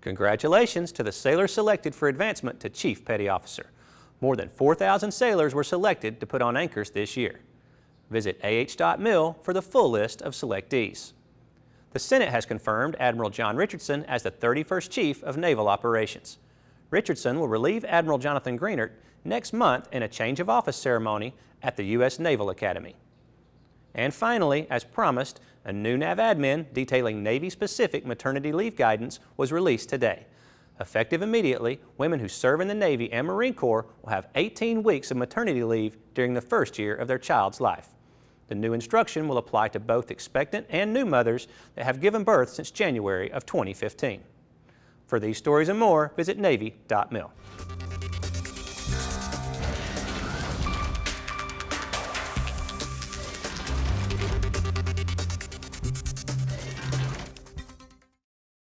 Congratulations to the sailors selected for advancement to Chief Petty Officer. More than 4,000 sailors were selected to put on anchors this year. Visit Navy.mil for the full list of selectees. The Senate has confirmed Admiral John Richardson as the 31st Chief of Naval Operations. Richardson will relieve Admiral Jonathan Greenert next month in a change of office ceremony at the U.S. Naval Academy. And finally, as promised, a new NAVADMIN detailing Navy-specific maternity leave guidance was released today. Effective immediately, women who serve in the Navy and Marine Corps will have 18 weeks of maternity leave during the first year of their child's life. The new instruction will apply to both expectant and new mothers that have given birth since January of 2015. For these stories and more, visit Navy.mil.